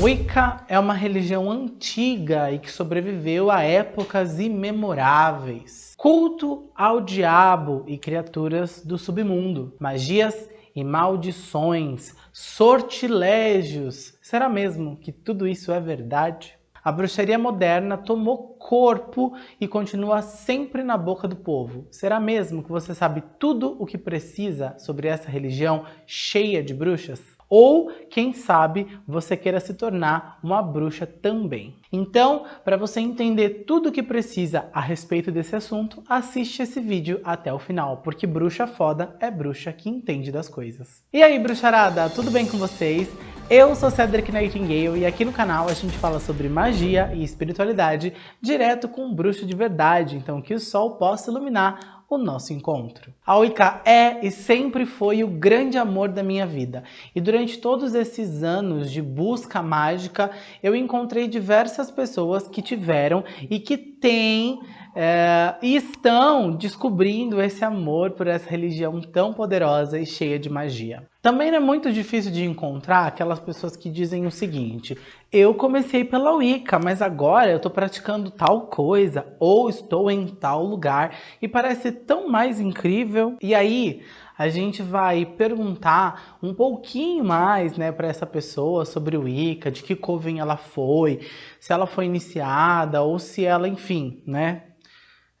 Wicca é uma religião antiga e que sobreviveu a épocas imemoráveis. Culto ao diabo e criaturas do submundo, magias e maldições, sortilégios. Será mesmo que tudo isso é verdade? A bruxaria moderna tomou corpo e continua sempre na boca do povo. Será mesmo que você sabe tudo o que precisa sobre essa religião cheia de bruxas? Ou, quem sabe, você queira se tornar uma bruxa também. Então, para você entender tudo o que precisa a respeito desse assunto, assiste esse vídeo até o final, porque bruxa foda é bruxa que entende das coisas. E aí, bruxarada, tudo bem com vocês? Eu sou Cedric Nightingale e aqui no canal a gente fala sobre magia e espiritualidade direto com um bruxo de verdade, então que o sol possa iluminar o nosso encontro. A Wicca é e sempre foi o grande amor da minha vida. E durante todos esses anos de busca mágica, eu encontrei diversas pessoas que tiveram e que têm é, e estão descobrindo esse amor por essa religião tão poderosa e cheia de magia. Também é muito difícil de encontrar aquelas pessoas que dizem o seguinte, eu comecei pela Wicca, mas agora eu estou praticando tal coisa, ou estou em tal lugar, e parece tão mais incrível. E aí, a gente vai perguntar um pouquinho mais né, para essa pessoa sobre o Wicca, de que coven ela foi, se ela foi iniciada ou se ela, enfim, né,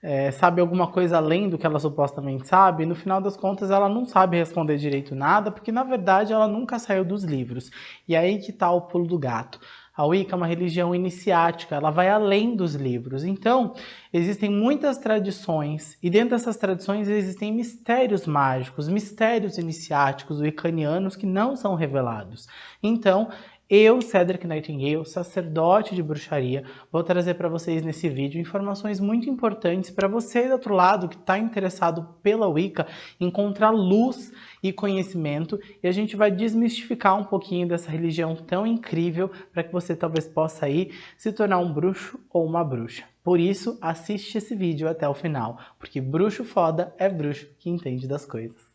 é, sabe alguma coisa além do que ela supostamente sabe, no final das contas ela não sabe responder direito nada, porque na verdade ela nunca saiu dos livros. E aí que está o pulo do gato. A Wicca é uma religião iniciática, ela vai além dos livros. Então, existem muitas tradições, e dentro dessas tradições existem mistérios mágicos, mistérios iniciáticos wiccanianos que não são revelados. Então, eu, Cedric Nightingale, sacerdote de bruxaria, vou trazer para vocês nesse vídeo informações muito importantes para você do outro lado que está interessado pela Wicca encontrar luz e conhecimento e a gente vai desmistificar um pouquinho dessa religião tão incrível para que você talvez possa aí se tornar um bruxo ou uma bruxa. Por isso, assiste esse vídeo até o final, porque bruxo foda é bruxo que entende das coisas.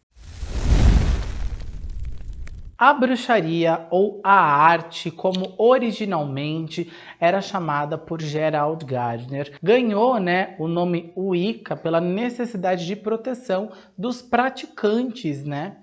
A bruxaria ou a arte, como originalmente era chamada por Gerald Gardner, ganhou né, o nome Wicca pela necessidade de proteção dos praticantes. Né?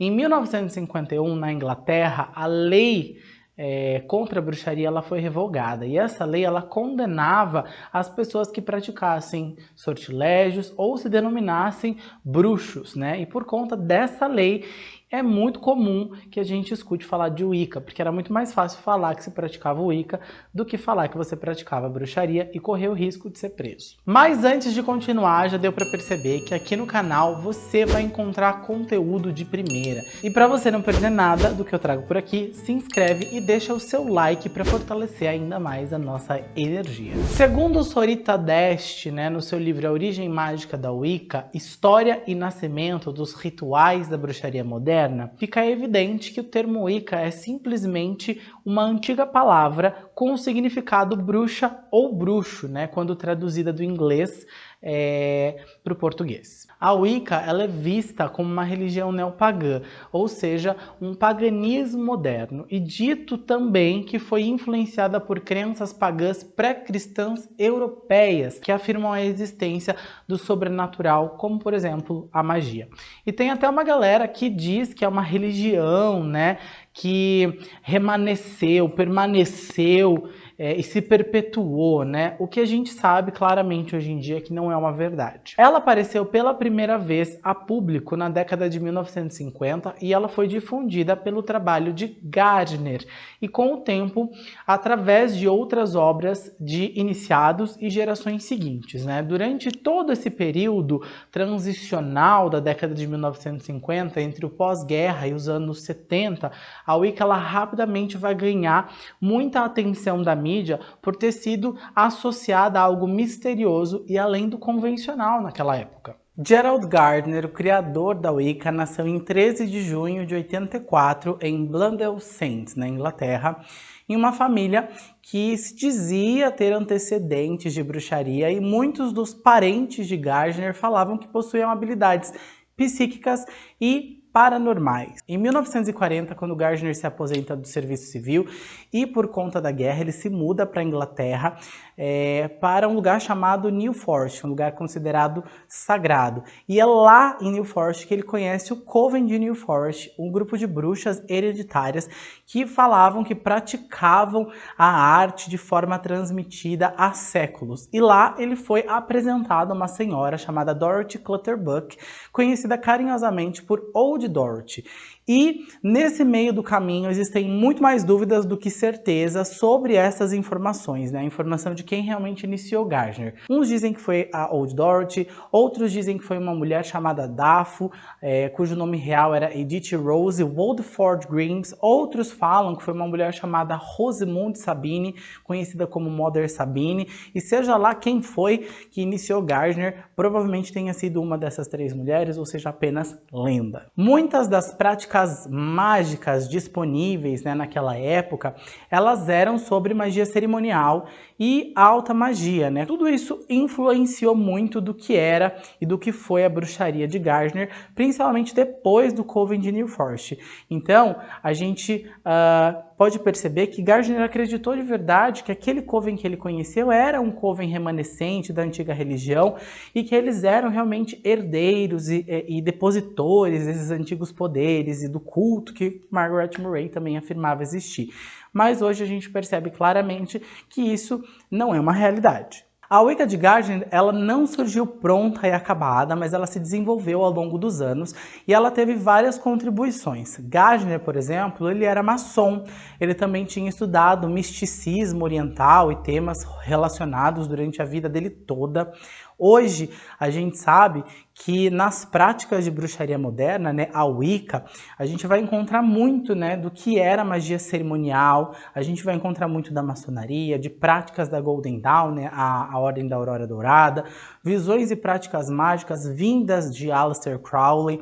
Em 1951, na Inglaterra, a lei é, contra a bruxaria ela foi revogada e essa lei ela condenava as pessoas que praticassem sortilégios ou se denominassem bruxos, né? E por conta dessa lei é muito comum que a gente escute falar de Wicca, porque era muito mais fácil falar que se praticava Wicca do que falar que você praticava bruxaria e correr o risco de ser preso. Mas antes de continuar, já deu para perceber que aqui no canal você vai encontrar conteúdo de primeira. E para você não perder nada do que eu trago por aqui, se inscreve e deixa o seu like para fortalecer ainda mais a nossa energia. Segundo Sorita Deste, né, no seu livro A Origem Mágica da Wicca, História e Nascimento dos Rituais da Bruxaria Moderna, moderna, fica evidente que o termo Wicca é simplesmente uma antiga palavra com o significado bruxa ou bruxo, né, quando traduzida do inglês é, para o português. A Wicca ela é vista como uma religião neopagã, ou seja, um paganismo moderno, e dito também que foi influenciada por crenças pagãs pré-cristãs europeias, que afirmam a existência do sobrenatural, como por exemplo a magia. E tem até uma galera que diz que é uma religião, né, que remanesceu, permaneceu é, e se perpetuou, né? O que a gente sabe claramente hoje em dia é que não é uma verdade. Ela apareceu pela primeira vez a público na década de 1950 e ela foi difundida pelo trabalho de Gardner e com o tempo através de outras obras de iniciados e gerações seguintes, né? Durante todo esse período transicional da década de 1950 entre o pós-guerra e os anos 70, a Wicca ela rapidamente vai ganhar muita atenção da mídia mídia por ter sido associada a algo misterioso e além do convencional naquela época. Gerald Gardner, o criador da Wicca, nasceu em 13 de junho de 84 em Blundell Saints, na Inglaterra, em uma família que se dizia ter antecedentes de bruxaria e muitos dos parentes de Gardner falavam que possuíam habilidades psíquicas e paranormais. Em 1940, quando Gardner se aposenta do serviço civil e por conta da guerra ele se muda para a Inglaterra é, para um lugar chamado New Forest, um lugar considerado sagrado. E é lá em New Forest que ele conhece o Coven de New Forest, um grupo de bruxas hereditárias que falavam que praticavam a arte de forma transmitida há séculos. E lá ele foi apresentado a uma senhora chamada Dorothy Clutterbuck, conhecida carinhosamente por Old Dorothy. E nesse meio do caminho existem muito mais dúvidas do que certezas sobre essas informações, né? A informação de quem realmente iniciou Gardner. Uns dizem que foi a Old Dorothy, outros dizem que foi uma mulher chamada Dafo, é, cujo nome real era Edith Rose Woldford Grimes. Outros falam que foi uma mulher chamada Rosamund Sabine, conhecida como Mother Sabine. E seja lá quem foi que iniciou Gardner, provavelmente tenha sido uma dessas três mulheres, ou seja, apenas lenda. Muitas das práticas mágicas disponíveis né, naquela época, elas eram sobre magia cerimonial e alta magia, né? Tudo isso influenciou muito do que era e do que foi a bruxaria de Gardner, principalmente depois do Coven de New Forest. Então, a gente uh, pode perceber que Gardner acreditou de verdade que aquele Coven que ele conheceu era um Coven remanescente da antiga religião e que eles eram realmente herdeiros e, e, e depositores desses antigos poderes e do culto que Margaret Murray também afirmava existir mas hoje a gente percebe claramente que isso não é uma realidade. A Wicca de Gardner, ela não surgiu pronta e acabada, mas ela se desenvolveu ao longo dos anos e ela teve várias contribuições. Gardner, por exemplo, ele era maçom, ele também tinha estudado misticismo oriental e temas relacionados durante a vida dele toda. Hoje, a gente sabe que nas práticas de bruxaria moderna, né, a Wicca, a gente vai encontrar muito né, do que era magia cerimonial, a gente vai encontrar muito da maçonaria, de práticas da Golden Dawn, né, a, a Ordem da Aurora Dourada, visões e práticas mágicas vindas de Aleister Crowley,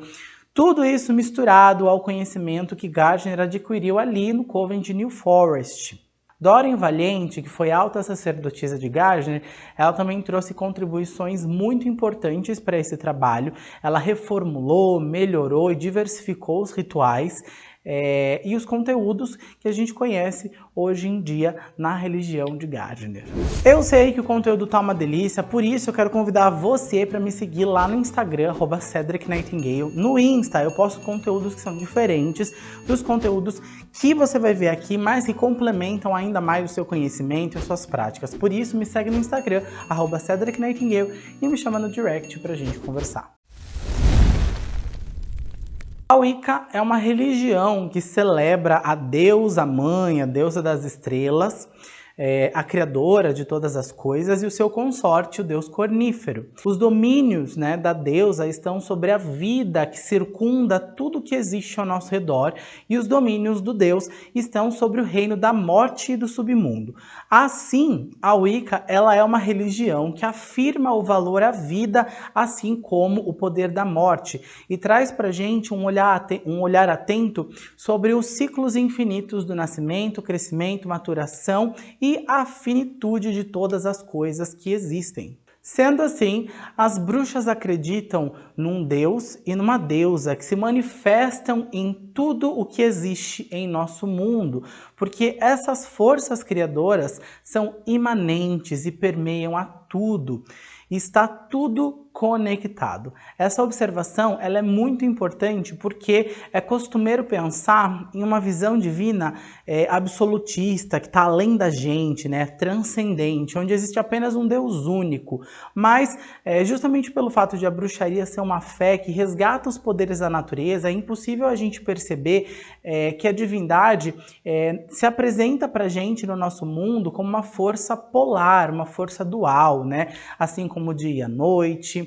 tudo isso misturado ao conhecimento que Gardner adquiriu ali no Coven de New Forest. Doreen Valente, que foi alta sacerdotisa de Gardner, ela também trouxe contribuições muito importantes para esse trabalho. Ela reformulou, melhorou e diversificou os rituais é, e os conteúdos que a gente conhece hoje em dia na religião de Gardner. Eu sei que o conteúdo tá uma delícia, por isso eu quero convidar você para me seguir lá no Instagram, Cedric Nightingale. No Insta eu posto conteúdos que são diferentes dos conteúdos que você vai ver aqui, mas que complementam ainda mais o seu conhecimento e as suas práticas. Por isso me segue no Instagram, Cedric Nightingale, e me chama no direct pra gente conversar. Wicca é uma religião que celebra a deusa mãe, a deusa das estrelas, é, a criadora de todas as coisas, e o seu consorte, o deus cornífero. Os domínios né, da deusa estão sobre a vida que circunda tudo que existe ao nosso redor, e os domínios do deus estão sobre o reino da morte e do submundo. Assim, a Wicca ela é uma religião que afirma o valor à vida, assim como o poder da morte, e traz para gente um olhar, um olhar atento sobre os ciclos infinitos do nascimento, crescimento, maturação e e a finitude de todas as coisas que existem. Sendo assim, as bruxas acreditam num deus e numa deusa que se manifestam em tudo o que existe em nosso mundo, porque essas forças criadoras são imanentes e permeiam a tudo. Está tudo conectado. Essa observação ela é muito importante porque é costumeiro pensar em uma visão divina é, absolutista, que está além da gente, né, transcendente, onde existe apenas um Deus único. Mas, é, justamente pelo fato de a bruxaria ser uma fé que resgata os poderes da natureza, é impossível a gente perceber é, que a divindade é, se apresenta para a gente no nosso mundo como uma força polar, uma força dual, né? assim como o dia e a noite,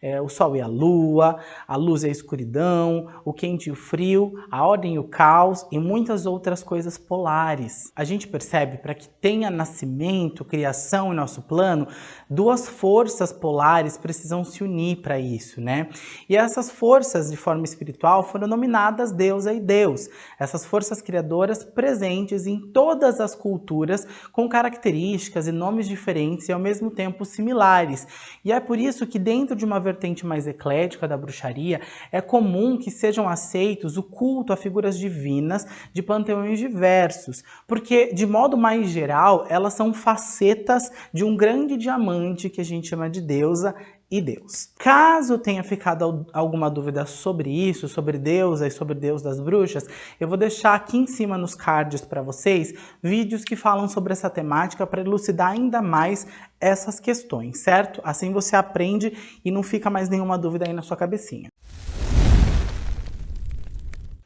é, o sol e a lua, a luz e a escuridão, o quente e o frio, a ordem e o caos e muitas outras coisas polares. A gente percebe para que tenha nascimento, criação em nosso plano, duas forças polares precisam se unir para isso, né? E essas forças de forma espiritual foram nominadas deusa e deus. Essas forças criadoras presentes em todas as culturas com características e nomes diferentes e ao mesmo tempo similares. E é por isso que dentro de uma vertente mais eclética da bruxaria, é comum que sejam aceitos o culto a figuras divinas de panteões diversos, porque, de modo mais geral, elas são facetas de um grande diamante que a gente chama de deusa e Deus. Caso tenha ficado alguma dúvida sobre isso, sobre deusa e sobre Deus das bruxas, eu vou deixar aqui em cima nos cards para vocês vídeos que falam sobre essa temática para elucidar ainda mais essas questões, certo? Assim você aprende e não fica mais nenhuma dúvida aí na sua cabecinha.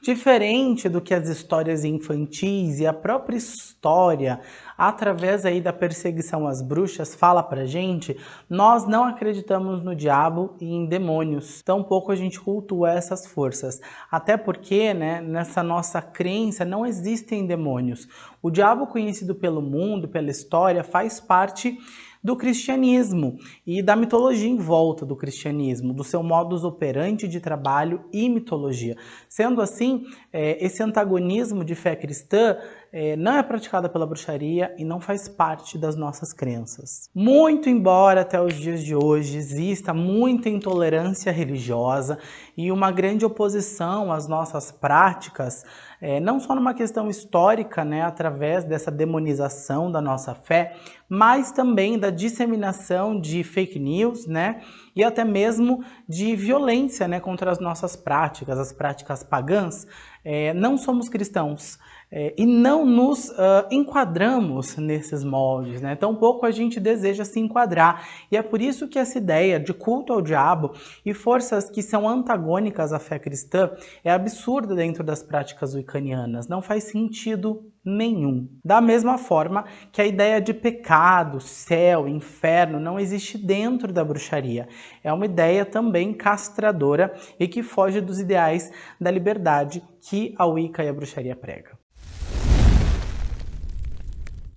Diferente do que as histórias infantis e a própria história, através aí da perseguição às bruxas, fala pra gente, nós não acreditamos no diabo e em demônios. Tampouco a gente cultua essas forças. Até porque, né, nessa nossa crença não existem demônios. O diabo conhecido pelo mundo, pela história, faz parte do cristianismo e da mitologia em volta do cristianismo, do seu modus operandi de trabalho e mitologia. Sendo assim, é, esse antagonismo de fé cristã é, não é praticada pela bruxaria e não faz parte das nossas crenças. Muito embora até os dias de hoje exista muita intolerância religiosa e uma grande oposição às nossas práticas, é, não só numa questão histórica, né, através dessa demonização da nossa fé, mas também da disseminação de fake news, né, e até mesmo de violência, né, contra as nossas práticas, as práticas pagãs. É, não somos cristãos, é, e não nos uh, enquadramos nesses moldes, né? Tampouco a gente deseja se enquadrar. E é por isso que essa ideia de culto ao diabo e forças que são antagônicas à fé cristã é absurda dentro das práticas wiccanianas. Não faz sentido nenhum. Da mesma forma que a ideia de pecado, céu, inferno não existe dentro da bruxaria. É uma ideia também castradora e que foge dos ideais da liberdade que a Wicca e a bruxaria pregam.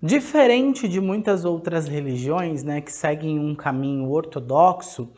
Diferente de muitas outras religiões né, que seguem um caminho ortodoxo,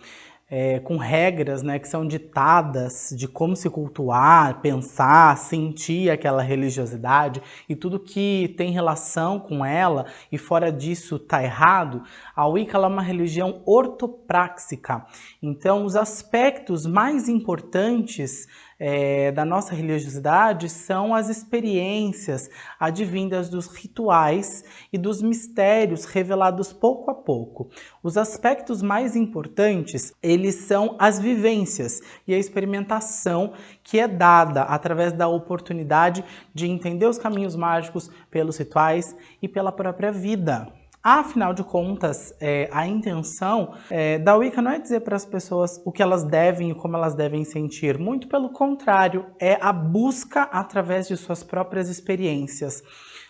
é, com regras né, que são ditadas de como se cultuar, pensar, sentir aquela religiosidade e tudo que tem relação com ela e fora disso está errado, a Wicca é uma religião ortopráxica. Então, os aspectos mais importantes é, da nossa religiosidade são as experiências advindas dos rituais e dos mistérios revelados pouco a pouco. Os aspectos mais importantes, eles são as vivências e a experimentação que é dada através da oportunidade de entender os caminhos mágicos pelos rituais e pela própria vida. Afinal de contas, é, a intenção é, da Wicca não é dizer para as pessoas o que elas devem e como elas devem sentir. Muito pelo contrário, é a busca através de suas próprias experiências.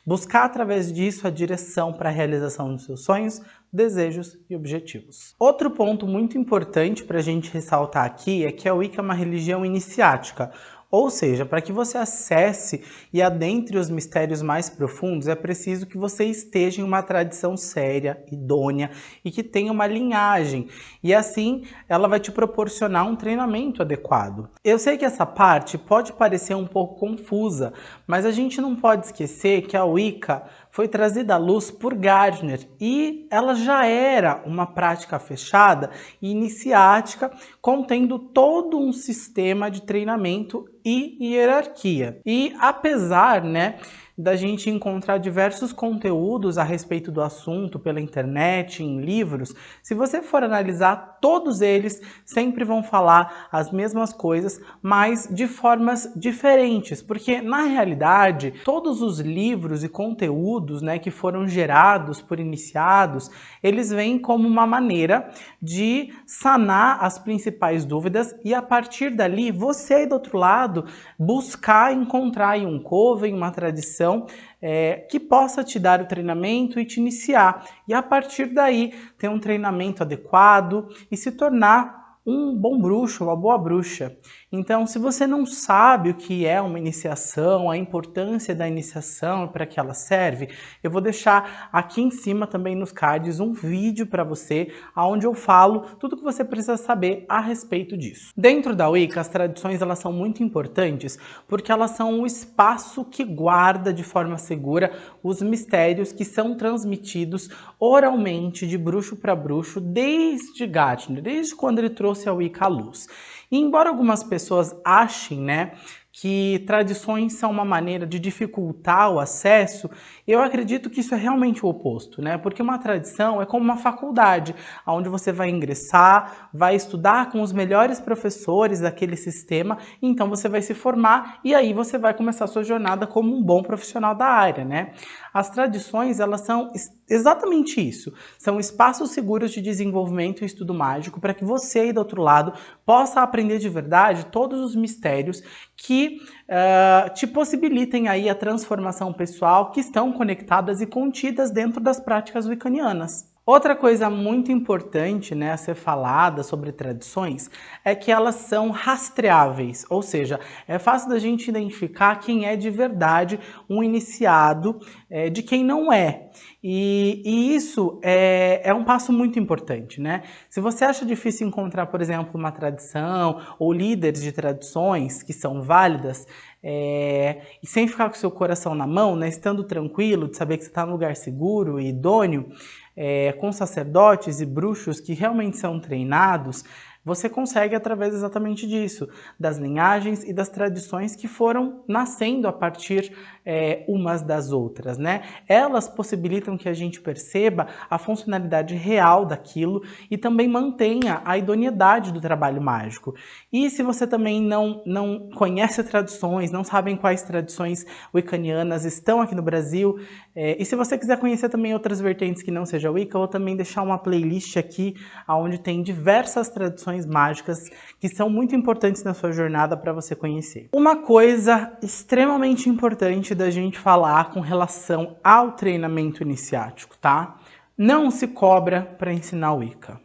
Buscar através disso a direção para a realização dos seus sonhos, desejos e objetivos. Outro ponto muito importante para a gente ressaltar aqui é que a Wicca é uma religião iniciática, ou seja, para que você acesse e adentre os mistérios mais profundos, é preciso que você esteja em uma tradição séria, idônea e que tenha uma linhagem. E assim, ela vai te proporcionar um treinamento adequado. Eu sei que essa parte pode parecer um pouco confusa, mas a gente não pode esquecer que a Wicca foi trazida à luz por Gardner e ela já era uma prática fechada e iniciática, contendo todo um sistema de treinamento e hierarquia. E apesar, né, da gente encontrar diversos conteúdos a respeito do assunto pela internet, em livros, se você for analisar, todos eles sempre vão falar as mesmas coisas, mas de formas diferentes, porque na realidade, todos os livros e conteúdos né, que foram gerados por iniciados, eles vêm como uma maneira de sanar as principais dúvidas e a partir dali, você aí do outro lado, buscar encontrar um coven, uma tradição é, que possa te dar o treinamento e te iniciar. E a partir daí, ter um treinamento adequado e se tornar um bom bruxo, uma boa bruxa. Então, se você não sabe o que é uma iniciação, a importância da iniciação para que ela serve, eu vou deixar aqui em cima também nos cards um vídeo para você, onde eu falo tudo o que você precisa saber a respeito disso. Dentro da Wicca, as tradições elas são muito importantes porque elas são o espaço que guarda de forma segura os mistérios que são transmitidos oralmente de bruxo para bruxo desde Gardner, desde quando ele trouxe a Wicca à luz. E embora algumas pessoas achem, né, que tradições são uma maneira de dificultar o acesso, eu acredito que isso é realmente o oposto, né? Porque uma tradição é como uma faculdade, onde você vai ingressar, vai estudar com os melhores professores daquele sistema, então você vai se formar e aí você vai começar a sua jornada como um bom profissional da área, né? As tradições, elas são exatamente isso. São espaços seguros de desenvolvimento e estudo mágico para que você aí do outro lado possa aprender de verdade todos os mistérios que uh, te possibilitem aí a transformação pessoal que estão conectadas e contidas dentro das práticas wiccanianas. Outra coisa muito importante né, a ser falada sobre tradições é que elas são rastreáveis, ou seja, é fácil da gente identificar quem é de verdade um iniciado é, de quem não é. E, e isso é, é, um passo muito importante, né? Se você acha difícil encontrar, por exemplo, uma tradição ou líderes de tradições que são válidas, é, e sem ficar com seu coração na mão, né, estando tranquilo, de saber que você está num lugar seguro e idôneo, é, com sacerdotes e bruxos que realmente são treinados, você consegue através exatamente disso, das linhagens e das tradições que foram nascendo a partir é, umas das outras, né? Elas possibilitam que a gente perceba a funcionalidade real daquilo e também mantenha a idoneidade do trabalho mágico. E se você também não, não conhece tradições, não sabem quais tradições wiccanianas estão aqui no Brasil, é, e se você quiser conhecer também outras vertentes que não seja Wicca, eu vou também deixar uma playlist aqui onde tem diversas tradições mágicas que são muito importantes na sua jornada para você conhecer. Uma coisa extremamente importante da gente falar com relação ao treinamento iniciático, tá? Não se cobra para ensinar Wicca.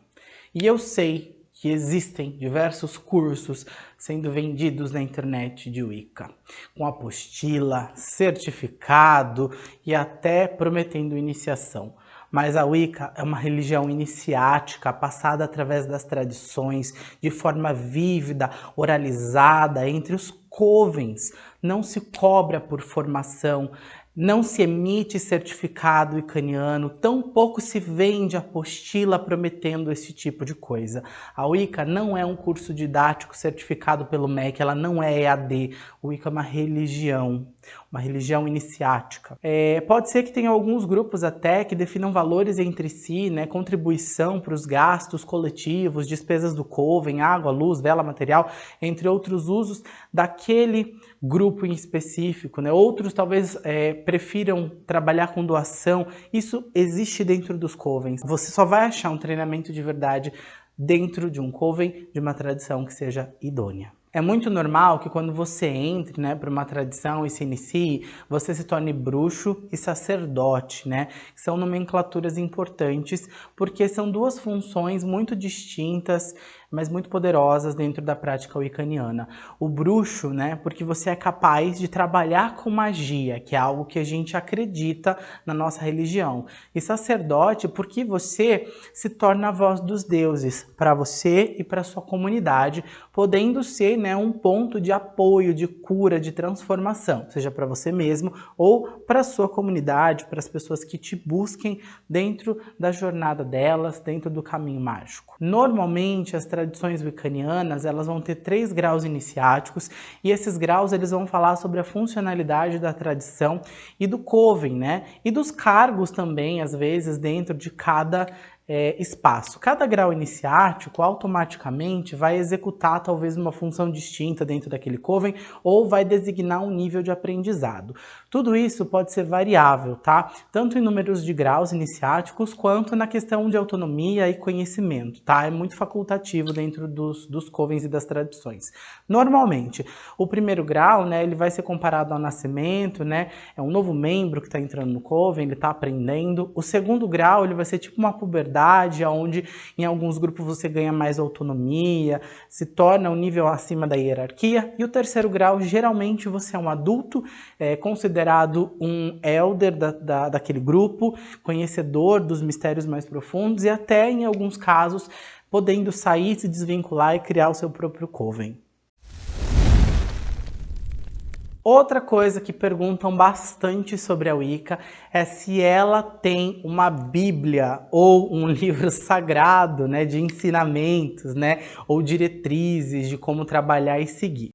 E eu sei que existem diversos cursos sendo vendidos na internet de Wicca, com apostila, certificado e até prometendo iniciação. Mas a Wicca é uma religião iniciática, passada através das tradições, de forma vívida, oralizada entre os covens. Não se cobra por formação, não se emite certificado icaniano, tampouco se vende apostila prometendo esse tipo de coisa. A Wicca não é um curso didático certificado pelo MEC, ela não é EAD. O Wicca é uma religião, uma religião iniciática. É, pode ser que tenha alguns grupos até que definam valores entre si, né, contribuição para os gastos coletivos, despesas do coven, água, luz, vela, material, entre outros usos daquele grupo em específico. Né? Outros talvez é, prefiram trabalhar com doação. Isso existe dentro dos covens. Você só vai achar um treinamento de verdade dentro de um coven, de uma tradição que seja idônea. É muito normal que quando você entre né, para uma tradição e se inicie, você se torne bruxo e sacerdote, né? São nomenclaturas importantes, porque são duas funções muito distintas, mas muito poderosas dentro da prática wiccaniana. O bruxo, né, porque você é capaz de trabalhar com magia, que é algo que a gente acredita na nossa religião. E sacerdote, porque você se torna a voz dos deuses para você e para sua comunidade, podendo ser né, um ponto de apoio, de cura, de transformação, seja para você mesmo ou para sua comunidade, para as pessoas que te busquem dentro da jornada delas, dentro do caminho mágico. Normalmente, as wiccanianas, elas vão ter três graus iniciáticos e esses graus eles vão falar sobre a funcionalidade da tradição e do coven, né? E dos cargos também, às vezes, dentro de cada é, espaço. Cada grau iniciático automaticamente vai executar talvez uma função distinta dentro daquele coven ou vai designar um nível de aprendizado. Tudo isso pode ser variável, tá? Tanto em números de graus iniciáticos quanto na questão de autonomia e conhecimento, tá? É muito facultativo dentro dos, dos covens e das tradições. Normalmente, o primeiro grau, né, ele vai ser comparado ao nascimento, né? É um novo membro que está entrando no coven, ele está aprendendo. O segundo grau, ele vai ser tipo uma puberdade onde em alguns grupos você ganha mais autonomia, se torna um nível acima da hierarquia. E o terceiro grau, geralmente você é um adulto, é, considerado um elder da, da, daquele grupo, conhecedor dos mistérios mais profundos e até, em alguns casos, podendo sair, se desvincular e criar o seu próprio coven. Outra coisa que perguntam bastante sobre a Wicca é se ela tem uma Bíblia ou um livro sagrado né, de ensinamentos né, ou diretrizes de como trabalhar e seguir.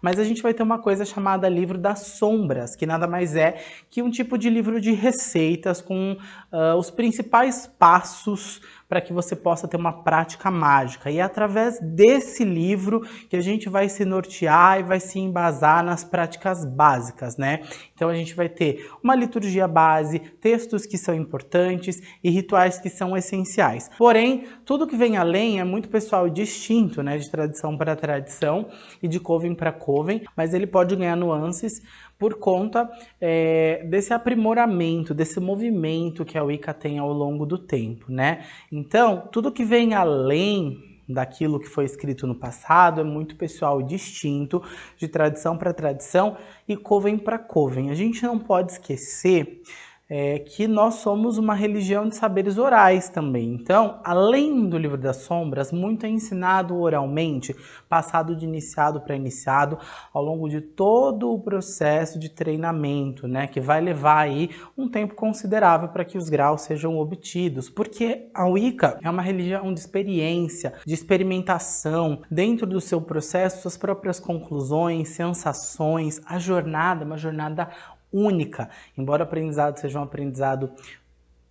Mas a gente vai ter uma coisa chamada livro das sombras, que nada mais é que um tipo de livro de receitas com uh, os principais passos para que você possa ter uma prática mágica. E é através desse livro que a gente vai se nortear e vai se embasar nas práticas básicas, né? Então a gente vai ter uma liturgia base, textos que são importantes e rituais que são essenciais. Porém, tudo que vem além é muito pessoal e distinto, né? De tradição para tradição e de coven para coven, mas ele pode ganhar nuances por conta é, desse aprimoramento, desse movimento que a Wicca tem ao longo do tempo, né? Então, tudo que vem além daquilo que foi escrito no passado é muito pessoal distinto, de tradição para tradição e coven para coven. A gente não pode esquecer é, que nós somos uma religião de saberes orais também. Então, além do livro das sombras, muito é ensinado oralmente, passado de iniciado para iniciado, ao longo de todo o processo de treinamento, né, que vai levar aí um tempo considerável para que os graus sejam obtidos, porque a Wicca é uma religião de experiência, de experimentação, dentro do seu processo, suas próprias conclusões, sensações, a jornada, uma jornada única. Embora o aprendizado seja um aprendizado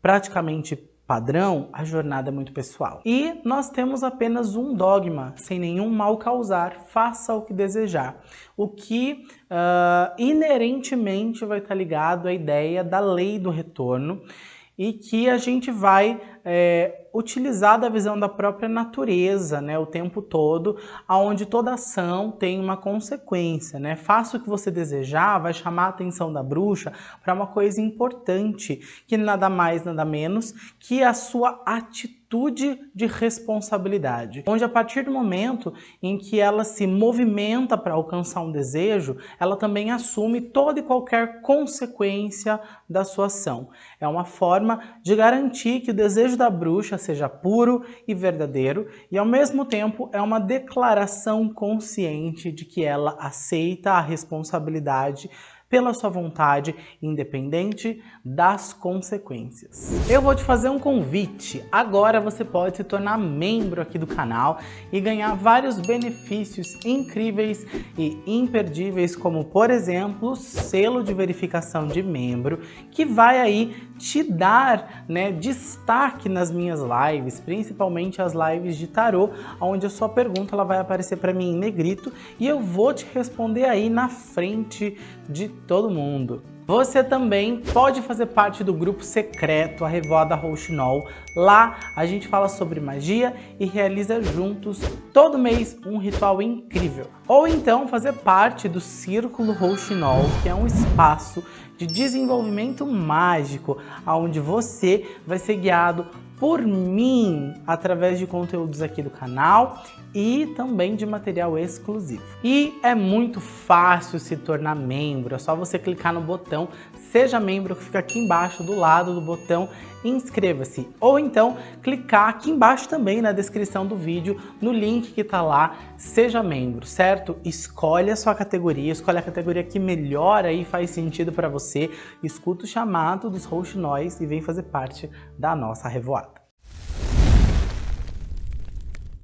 praticamente padrão, a jornada é muito pessoal. E nós temos apenas um dogma, sem nenhum mal causar, faça o que desejar. O que uh, inerentemente vai estar ligado à ideia da lei do retorno e que a gente vai é, utilizar da visão da própria natureza, né, o tempo todo, aonde toda ação tem uma consequência, né? Faça o que você desejar, vai chamar a atenção da bruxa para uma coisa importante, que nada mais, nada menos que a sua atitude de responsabilidade, onde a partir do momento em que ela se movimenta para alcançar um desejo, ela também assume toda e qualquer consequência da sua ação. É uma forma de garantir que o desejo da bruxa seja puro e verdadeiro e ao mesmo tempo é uma declaração consciente de que ela aceita a responsabilidade pela sua vontade, independente das consequências. Eu vou te fazer um convite. Agora você pode se tornar membro aqui do canal e ganhar vários benefícios incríveis e imperdíveis, como por exemplo, selo de verificação de membro, que vai aí te dar né, destaque nas minhas lives, principalmente as lives de tarô, onde a sua pergunta ela vai aparecer para mim em negrito e eu vou te responder aí na frente de todo mundo. Você também pode fazer parte do grupo secreto, a Revoada Rouxinol. Lá a gente fala sobre magia e realiza juntos, todo mês, um ritual incrível. Ou então fazer parte do Círculo Rouxinol, que é um espaço de desenvolvimento mágico, onde você vai ser guiado por mim através de conteúdos aqui do canal e também de material exclusivo. E é muito fácil se tornar membro, é só você clicar no botão Seja Membro que fica aqui embaixo do lado do botão Inscreva-se ou então clicar aqui embaixo também na descrição do vídeo no link que está lá Seja Membro, certo? Escolhe a sua categoria, escolhe a categoria que melhor aí faz sentido para você, escuta o chamado dos rouxinóis e vem fazer parte da nossa revoada.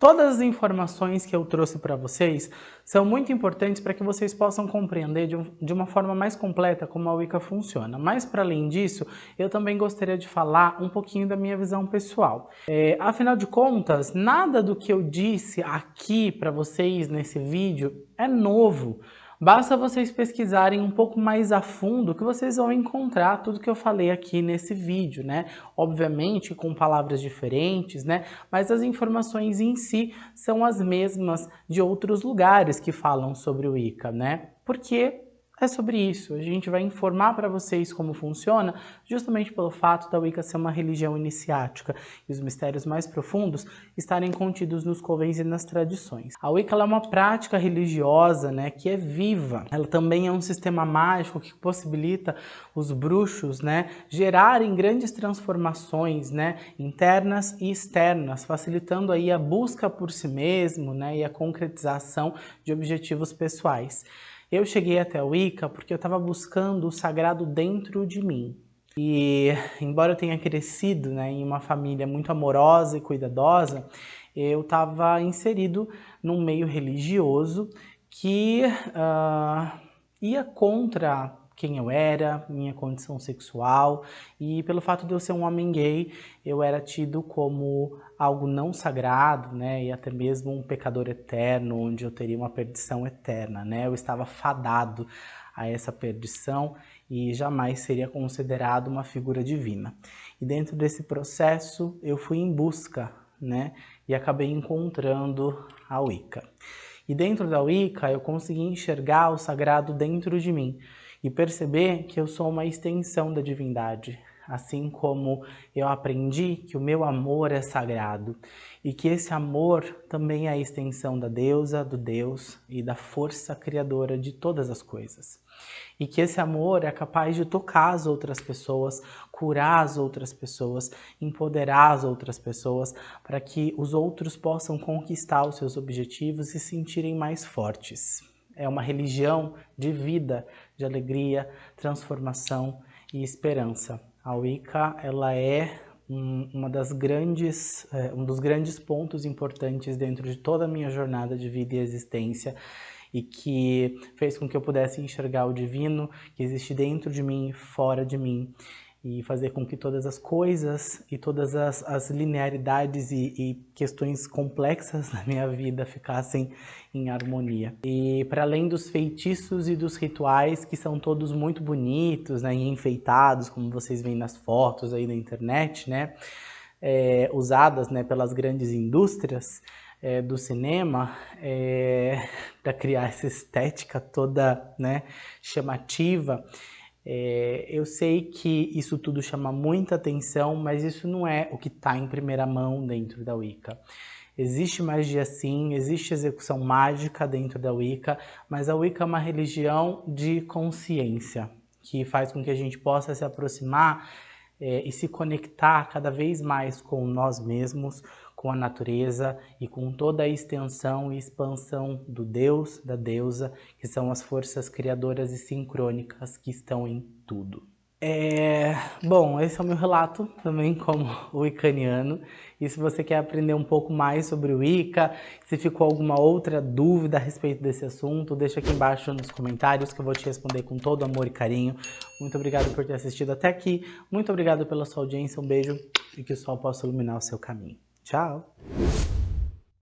Todas as informações que eu trouxe para vocês são muito importantes para que vocês possam compreender de, um, de, uma forma mais completa como a Wicca funciona. Mas, para além disso, eu também gostaria de falar um pouquinho da minha visão pessoal. É, afinal de contas, nada do que eu disse aqui para vocês nesse vídeo é novo. Basta vocês pesquisarem um pouco mais a fundo que vocês vão encontrar tudo que eu falei aqui nesse vídeo, né? Obviamente com palavras diferentes, né? Mas as informações em si são as mesmas de outros lugares que falam sobre o Wicca, né? Porque é sobre isso. A gente vai informar para vocês como funciona, justamente pelo fato da Wicca ser uma religião iniciática e os mistérios mais profundos estarem contidos nos covens e nas tradições. A Wicca é uma prática religiosa né, que é viva. Ela também é um sistema mágico que possibilita os bruxos né, gerarem grandes transformações né, internas e externas, facilitando aí a busca por si mesmo né, e a concretização de objetivos pessoais. Eu cheguei até a Wicca porque eu estava buscando o sagrado dentro de mim. E embora eu tenha crescido né, em uma família muito amorosa e cuidadosa, eu estava inserido num meio religioso que uh, ia contra quem eu era, minha condição sexual e pelo fato de eu ser um homem gay, eu era tido como algo não sagrado, né, e até mesmo um pecador eterno, onde eu teria uma perdição eterna, né? Eu estava fadado a essa perdição e jamais seria considerado uma figura divina. E dentro desse processo, eu fui em busca, né, e acabei encontrando a Wicca. E dentro da Wicca, eu consegui enxergar o sagrado dentro de mim e perceber que eu sou uma extensão da divindade, assim como eu aprendi que o meu amor é sagrado e que esse amor também é a extensão da deusa, do Deus e da força criadora de todas as coisas. E que esse amor é capaz de tocar as outras pessoas, curar as outras pessoas, empoderar as outras pessoas, para que os outros possam conquistar os seus objetivos e se sentirem mais fortes é uma religião de vida, de alegria, transformação e esperança. A Wicca ela é um, uma das grandes, é, um dos grandes pontos importantes dentro de toda a minha jornada de vida e existência e que fez com que eu pudesse enxergar o divino que existe dentro de mim e fora de mim e fazer com que todas as coisas e todas as, as linearidades e, e, questões complexas da minha vida ficassem em harmonia. E para além dos feitiços e dos rituais, que são todos muito bonitos né, e enfeitados, como vocês veem nas fotos aí na internet, né, é, usadas né, pelas grandes indústrias, é, do cinema é, para criar essa estética toda né, chamativa é, eu sei que isso tudo chama muita atenção, mas isso não é o que está em primeira mão dentro da Wicca. Existe magia sim, existe execução mágica dentro da Wicca, mas a Wicca é uma religião de consciência, que faz com que a gente possa se aproximar é, e se conectar cada vez mais com nós mesmos, com a natureza e com toda a extensão e expansão do Deus, da deusa, que são as forças criadoras e sincrônicas que estão em tudo. É... Bom, esse é o meu relato também como wiccaniano. E se você quer aprender um pouco mais sobre o Wicca, se ficou alguma outra dúvida a respeito desse assunto, deixa aqui embaixo nos comentários que eu vou te responder com todo amor e carinho. Muito obrigado por ter assistido até aqui. Muito obrigado pela sua audiência. Um beijo e que o sol possa iluminar o seu caminho. Tchau!